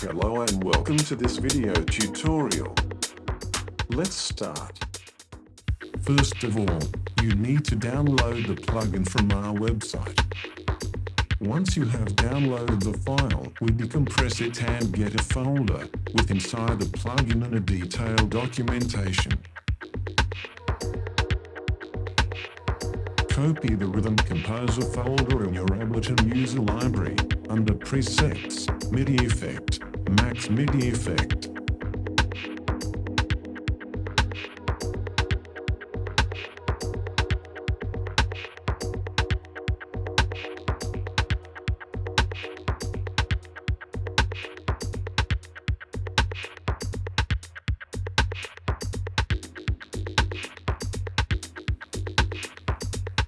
Hello and welcome to this video tutorial. Let's start. First of all, you need to download the plugin from our website. Once you have downloaded the file, we decompress it and get a folder with inside the plugin and a detailed documentation. Copy the Rhythm Composer folder in your Ableton user library under Presets, MIDI Effect, Max MIDI Effect.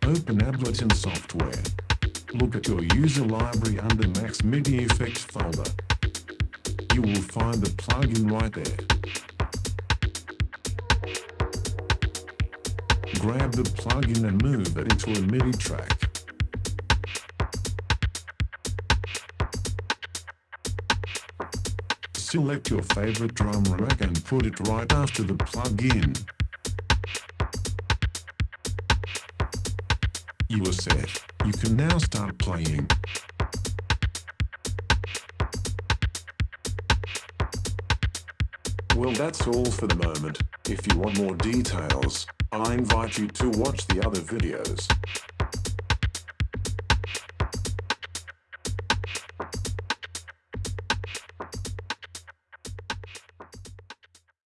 Open Ableton software. Look at your user library under Max MIDI Effects folder. Will find the plugin right there. Grab the plugin and move it into a MIDI track. Select your favorite drum rack and put it right after the plugin. You are set. You can now start playing. Well that's all for the moment. If you want more details, I invite you to watch the other videos.